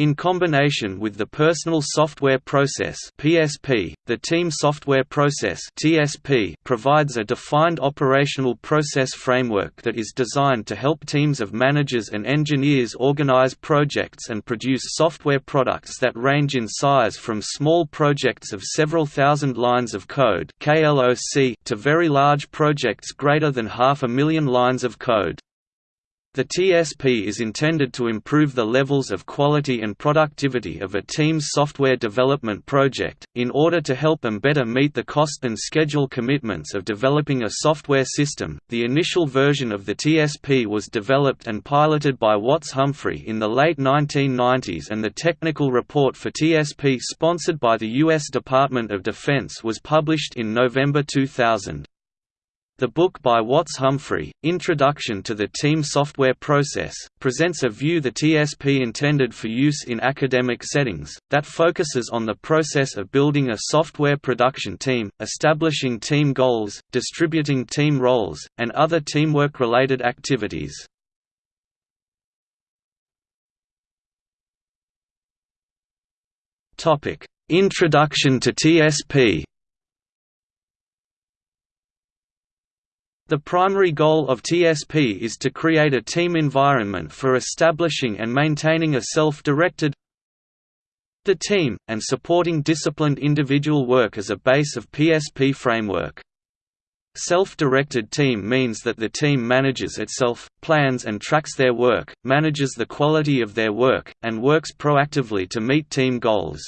In combination with the Personal Software Process (PSP), the Team Software Process (TSP) provides a defined operational process framework that is designed to help teams of managers and engineers organize projects and produce software products that range in size from small projects of several thousand lines of code (KLOC) to very large projects greater than half a million lines of code. The TSP is intended to improve the levels of quality and productivity of a team's software development project, in order to help them better meet the cost and schedule commitments of developing a software system. The initial version of the TSP was developed and piloted by Watts Humphrey in the late 1990s, and the technical report for TSP, sponsored by the U.S. Department of Defense, was published in November 2000. The book by Watts Humphrey, Introduction to the Team Software Process, presents a view the TSP intended for use in academic settings, that focuses on the process of building a software production team, establishing team goals, distributing team roles, and other teamwork-related activities. Introduction to TSP The primary goal of TSP is to create a team environment for establishing and maintaining a self-directed the team, and supporting disciplined individual work as a base of PSP framework. Self-directed team means that the team manages itself, plans and tracks their work, manages the quality of their work, and works proactively to meet team goals.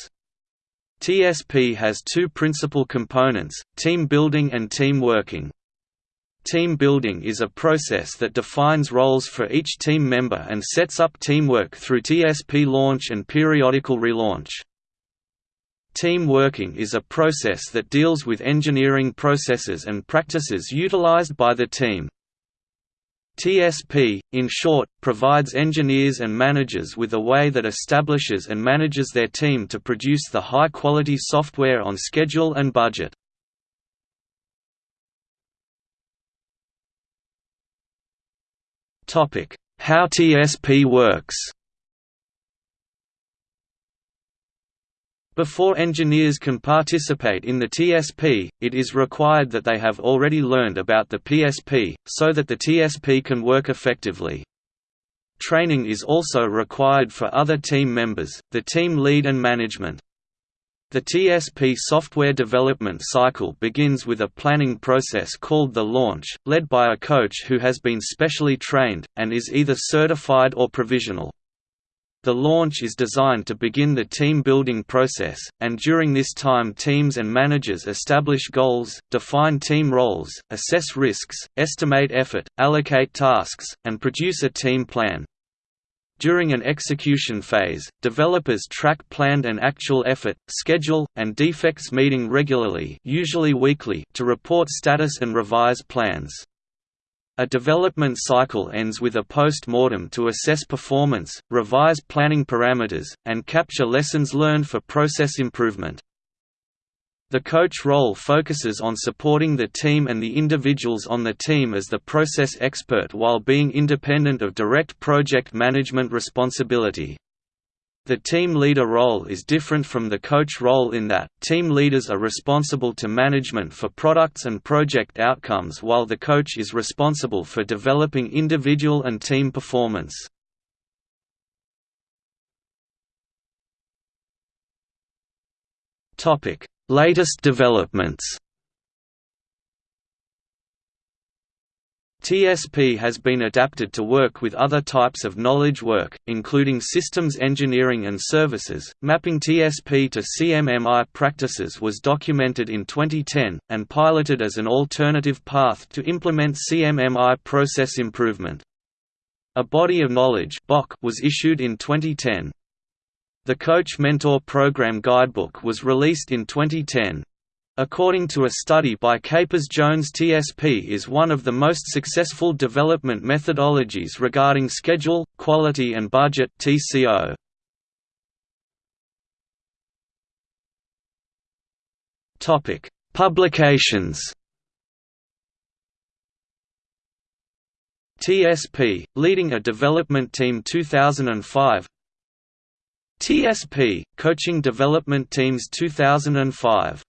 TSP has two principal components, team building and team working. Team building is a process that defines roles for each team member and sets up teamwork through TSP launch and periodical relaunch. Team working is a process that deals with engineering processes and practices utilized by the team. TSP, in short, provides engineers and managers with a way that establishes and manages their team to produce the high-quality software on schedule and budget. How TSP works Before engineers can participate in the TSP, it is required that they have already learned about the PSP, so that the TSP can work effectively. Training is also required for other team members, the team lead and management. The TSP software development cycle begins with a planning process called the launch, led by a coach who has been specially trained, and is either certified or provisional. The launch is designed to begin the team building process, and during this time teams and managers establish goals, define team roles, assess risks, estimate effort, allocate tasks, and produce a team plan. During an execution phase, developers track planned and actual effort, schedule, and defects meeting regularly usually weekly to report status and revise plans. A development cycle ends with a post-mortem to assess performance, revise planning parameters, and capture lessons learned for process improvement. The coach role focuses on supporting the team and the individuals on the team as the process expert while being independent of direct project management responsibility. The team leader role is different from the coach role in that, team leaders are responsible to management for products and project outcomes while the coach is responsible for developing individual and team performance. Topic Latest developments TSP has been adapted to work with other types of knowledge work, including systems engineering and services. Mapping TSP to CMMI practices was documented in 2010, and piloted as an alternative path to implement CMMI process improvement. A body of knowledge was issued in 2010. The Coach Mentor Program Guidebook was released in 2010. According to a study by Capers-Jones TSP is one of the most successful development methodologies regarding schedule, quality and budget TCO. Publications. TSP, leading a development team 2005 TSP Coaching Development Teams 2005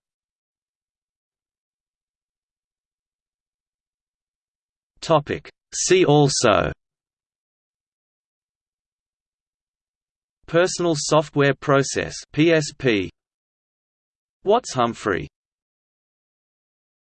Topic. See also. Personal Software Process PSP Watts Humphrey